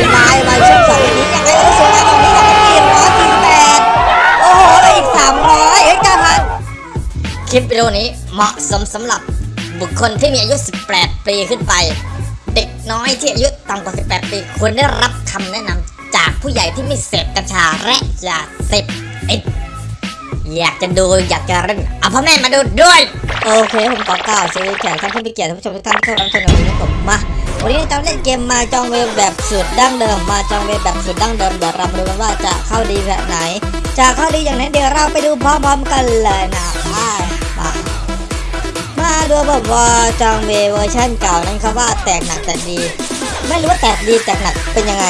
ลี่ยนเป็นวายวาช่องสองนนี้ยังไงก็สวยงามตรงนี้สองพันสี่ร้อยสี่สิบแปดโอ้โหแล้อีกสามร้อยเฮ้ยเก้าพันคลิปวิดีโอนี้เหมาะสมสำหรับบุคคลที่มีอายุ 18 ปีขึ้นไป เด็กน้อยที่อายุต่ำกว่า 18 ปีควรได้รับคำแนะนำจากผู้ใหญ่ที่ไม่เสพกัญชาและยาเสพติดอยากจะดูอยากจะเล่นเอาพ่อแม่มาดูด้วย โอเค ผมขอกล่าวสวัสดีแขกท่านผู้มีเกียรติท่านผู้ชมทุกท่านที่เข้ารับชมในวันนี้ผมมา วันนี้จะเล่นเกม Mahjong Ways แบบสูตรดั้งเดิม Mahjong Ways แบบสูตรดั้งเดิมเดี๋ยวเราดูกันว่าจะเข้าดีแบบไหน จะเข้าดีอย่างไหนเดี๋ยวเราไปดูพร้อมๆกันเลยนะมามาดูแบบว่าจองเวฟเวอร์ชันเก่านั้นเขาว่าแตกหนักแต่ดี ไม่รู้ว่าแตกดีแตกหนักเป็นยังไง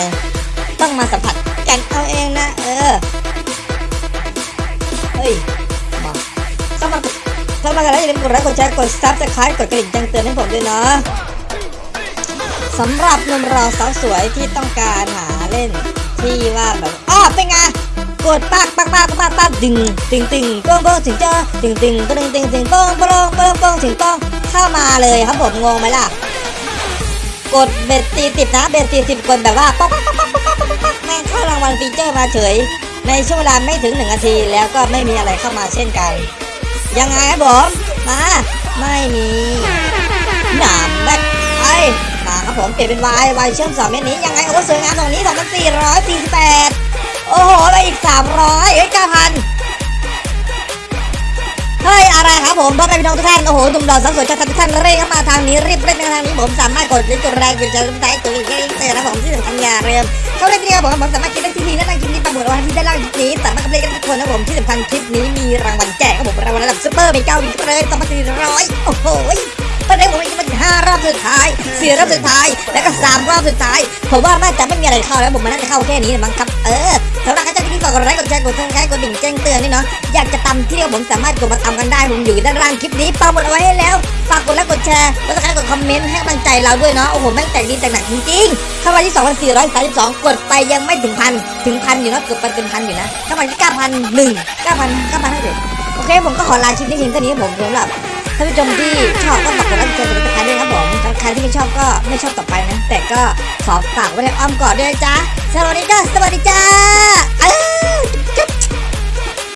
ต้องมาสัมผัสกันเอาเองนะเออเฮ้ยมาเข้ามาเข้ามากันแล้วอย่าลืมกดไลค์กดแชร์กด subscribe กดกระดิ่งแจ้งเตือนให้ผมด้วยนะ สำหรับหนุ่มรอสาวสวยที่ต้องการหาเล่น ที่ว่าแบบอ้อเป็นไงกดปักปักปักปักปักดึงดึงดึงโป้งโป้งถึงเจอดึงดึงก็ดึงดึงดึงโป้งโป้งโป้งโป้งถึงโป้งเข้ามาเลยครับผมงงไหมล่ะ กดเบ็ดตีสิบนะเบ็ดตีสิบกดแบบว่าป๊อกป๊อกป๊อกป๊อกป๊อกป๊อกป๊อกแม่งเข้ารางวัลฟีเจอร์มาเฉย ในช่วงเวลาไม่ถึงหนึ่งนาทีแล้วก็ไม่มีอะไรเข้ามาเช่นกัน ยังไงครับผมมาไม่มีหนามแบกไอมาครับ ผมเปลี่ยนเป็นวายวายเชื่อมสองเม็ดนี้ยังไงโอ้สวยงามตรงนี้สองพันสี่ร้อยสี่สิบแปดโอ้โหไปอีกสามร้อยเอ้ยเก้าพันเฮ้ยอะไรครับผมพ่อแม่พี่น้องทุกท่านโอ้โหหนุ่มหล่อสาวสวยชาวทุกท่านเร่งเข้ามาทางนี้รีบเร่งมาทางนี้ผมสามารถกดลิงก์กดแรงกดใจกดใจกดกระดิ่เตือนนะผมที่สำคัญอย่าลืมเข้าเล่นที่นี่ครับผมผมสามารถกินได้ที่นี่และนั่งกินที่ตามหมดวันที่ด้านล่างนี้สามารถกับเล่นกันทุกคนนะผมที่สำคัญคลิปนี้มีรางวัลแจกครับผมรางวัลระดับซุปเปอร์มีเก้าอีกเลยสองพันสี่ร้อยโอ้โห ตอนนี้ผมมีมันห้ารอบสุดท้ายสี่รอบสุดท้าย แล้วก็สามรอบสุดท้าย ผมว่าน่าจะไม่มีอะไรเข้าแล้วผมมันน่าจะเข้าแค่นี้มั้งครับ เออสำหรับใครที่นี่ฝากกดไลค์กดแชร์กด subscribe กดดิ่งแจ้งเตือนนี่เนาะ อยากจะตำที่เดียวผมสามารถกดมาตำกันได้ ผมอยู่ด้านล่างคลิปนี้ปักหมุดเอาไว้ให้แล้ว ฝากกดไลค์กดแชร์กด subscribe กดคอมเมนต์ให้กำลังใจเราด้วยเนาะ โอ้โห แม่งแตกดีแตกหนักจริงๆเข้ามาที่ 2,432 กดไปยังไม่ถึงพันถึงพันอยู่เนาะเกือบไปเป็นพันอยู่นะเข้ามาที่9,001 9,000 9,000เท่าไหร่โอเคผมก็ขอลาคลิปนี้เพียงเท่านี้ผมสำหรับ ท่านผู้ชมที่ชอบก็ฝากกดไลค์กดแชร์กดติดตามด้วยครับผมสำหรับใครที่ไม่ชอบก็ไม่ชอบต่อไปนะ แต่ก็ขอฝากไว้ในอ้อมกอดด้วยนะจ๊ะสวัสดีจ้าสวัสดีจ้า